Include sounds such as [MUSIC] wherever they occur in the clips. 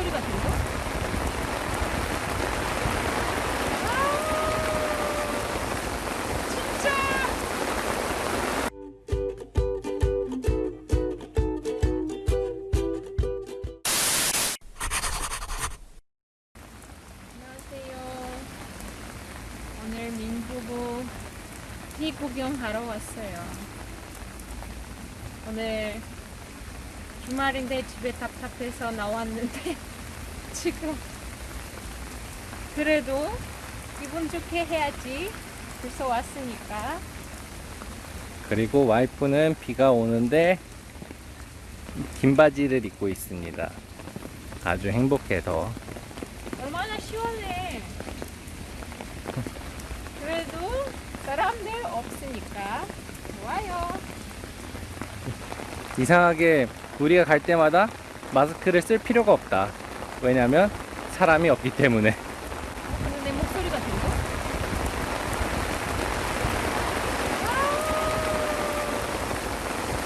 목소리가 들려? 아. 오늘 민부부 티 구경하러 왔어요. 오늘 주말인데 집에 답답해서 나왔는데 [LAUGHS] 지금 그래도 기분 좋게 해야지 벌써 왔으니까. 그리고 와이프는 비가 오는데 긴 바지를 입고 있습니다. 아주 행복해서. 얼마나 시원해. 그래도 사람들 없으니까 좋아요. 이상하게 우리가 갈 때마다 마스크를 쓸 필요가 없다. 왜냐면 사람이 없기 때문에. 근데 내 목소리가 들려? 아,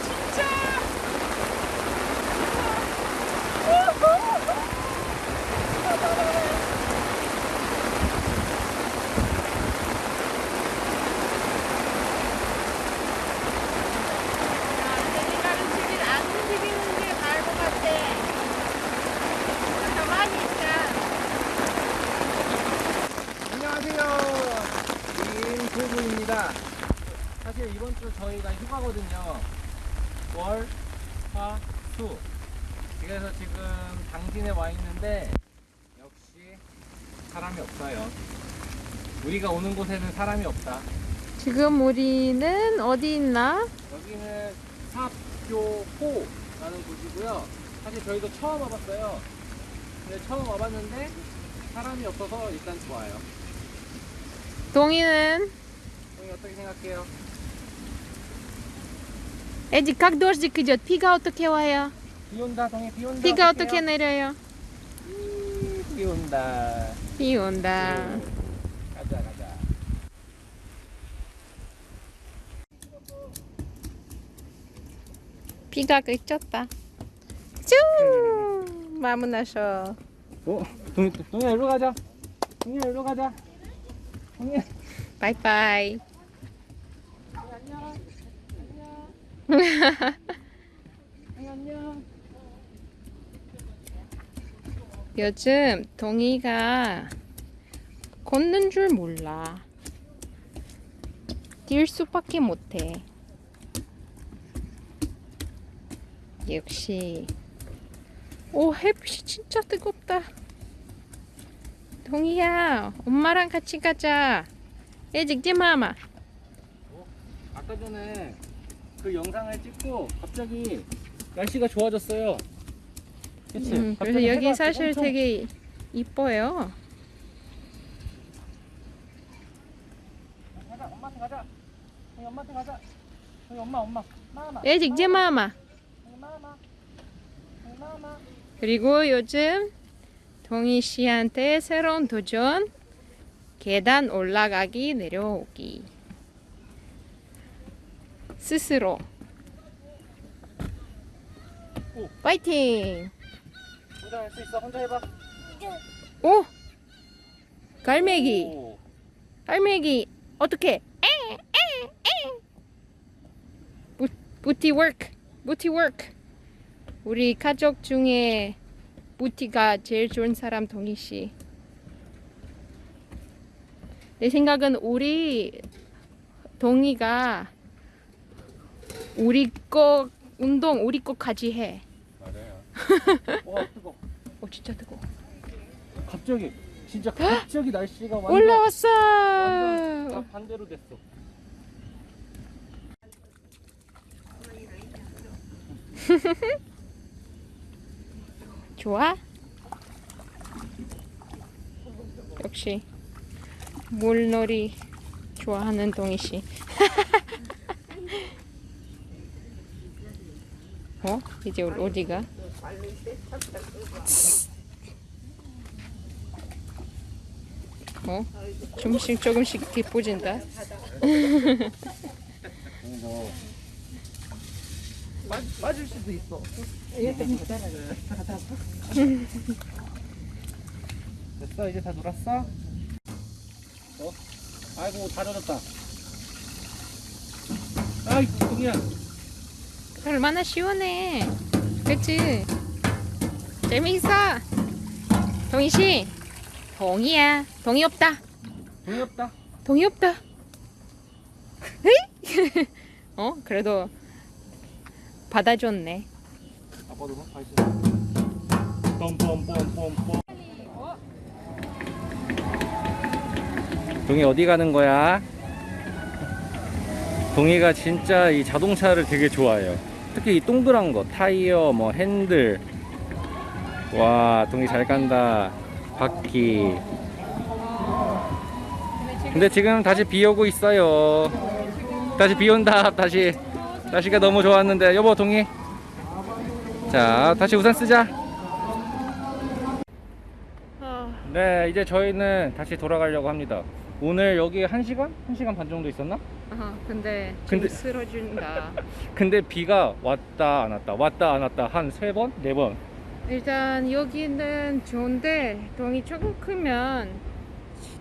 진짜 내가 움직이는 안 움직이는 게 나을 것 같아. 가만히 있자. 안녕하세요. 김부부입니다. 주 저희가 휴가거든요. 월, 화, 수. 그래서 지금 당진에 와 있는데 역시 사람이 없어요. 우리가 오는 곳에는 사람이 없다. 지금 우리는 어디 있나? 여기는 삽교호라는 곳이고요. 사실 저희도 처음 와봤어요. 근데 처음 와봤는데 사람이 없어서 일단 좋아요. 동이는 형이 어떻게 생각해요? Эдик, как дождик идет? 비가 어떻게 와요? 비 온다, 동해 비 온다. 비가 어떡해요? 어떻게 내려요? 음, 비 온다. 비 온다. 가자, 가자. 비가 그쳤다. 쭈! 마무나셔. 어, 동, 동해 일로 가자. 동해 일로 가자. 동해. 바이바이. 안녕. 안녕. [LAUGHS] 요즘 동이가 걷는 줄 몰라. 뛸 수밖에 못해. 역시. 오, 햇빛이 진짜 뜨겁다. 동이야, 엄마랑 같이 가자. 애직 마마. 아까 전에 그 영상을 찍고 갑자기 날씨가 좋아졌어요. 그치? 음, 그래서 여기 사실 엄청- 되게 이뻐요. 가자, 엄마한테 가자. 저희 엄마한테 가자. 저희 엄마, 엄마. 마마. 마마. 저희 마마. 저희 마마. 그리고 요즘 동희 씨한테 새로운 도전 계단 올라가기 내려오기 스스로 오. 파이팅 혼자 할 수 있어. 혼자 해봐. 오 갈매기 오. 갈매기 어떻게 부티 워크 부티 워크 우리 가족 중에 부티가 제일 좋은 사람 동희 씨. 내 생각은 우리 동희가 우리 거 운동 우리 거까지 해. 맞아요. [LAUGHS] 와 뜨거. 오 진짜 뜨거. 갑자기 진짜 갑자기 날씨가 완전 올라왔어. 완전 다 반대로 됐어. [LAUGHS] 좋아? 역시 물놀이 좋아하는 동희 씨. 어? 이제 어디가? 어? 조금씩 조금씩 기뻐진다. 빠질 수도 있어. 됐어 이제 다 놀았어? 어? 아이고 다 젖었다 아이 동이야 얼마나 시원해. 그치? 재미있어. 동희씨, 동이야. 동이 없다. 동이 없다 동이 없다. [LAUGHS] 어? 그래도 받아줬네. 아빠도 봐 다시 뻔뻔뻔뻔뻔 동이 어디 가는 거야? 동이가 진짜 이 자동차를 되게 좋아해요. 특히 이 동그란 거, 타이어, 뭐 핸들. 와, 동이 잘 간다. 바퀴. 근데 지금 다시 비 오고 있어요. 다시 비 온다. 다시 날씨가 너무 좋았는데 여보 동이. 자, 다시 우산 쓰자. 어, 네, 이제 저희는 다시 돌아가려고 합니다. 오늘 여기 1시간? 1시간 반 정도 있었나? 어, 근데 근데- 쓰러진다. [LAUGHS] 근데 비가 왔다 안 왔다 왔다 안 왔다 한 세 번? 네 번. 일단 여기는 좋은데 동이 조금 크면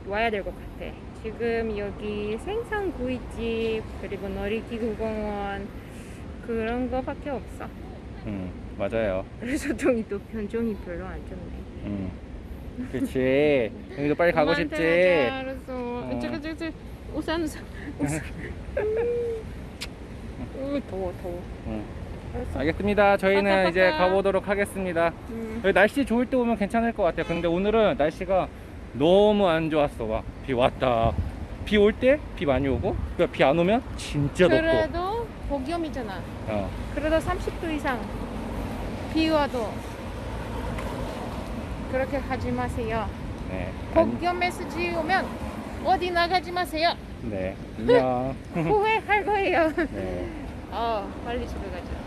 와야 될 것 같아. 지금 여기 생선구이집 그리고 놀이기구공원 그런 거밖에 없어. 음, 맞아요. 그래서 동이 또 변종이 별로 안 좋네. 음. 그렇지. 여기도 빨리 가고 싶지. 하자, 알았어. 저거 우산 우산 우산. 우 더워 더워. 음. 알았어. 알겠습니다. 저희는 빠까, 이제. 가보도록 하겠습니다. 음. 여기 날씨 좋을 때 오면 괜찮을 것 같아요. 근데 오늘은 날씨가 너무 안 좋았어. 막 비 왔다. 비 올 때 비 많이 오고, 비안 오면 진짜 덥고. 그래도 복염이잖아. 어. 그래도 30도 이상 비 와도 그렇게 하지 마세요. 네. 안- 복염 메시지 오면 어디 나가지 마세요. 네. [LAUGHS] 안녕. 후회할 거예요. [LAUGHS] 네. 어, 빨리 집에 가자.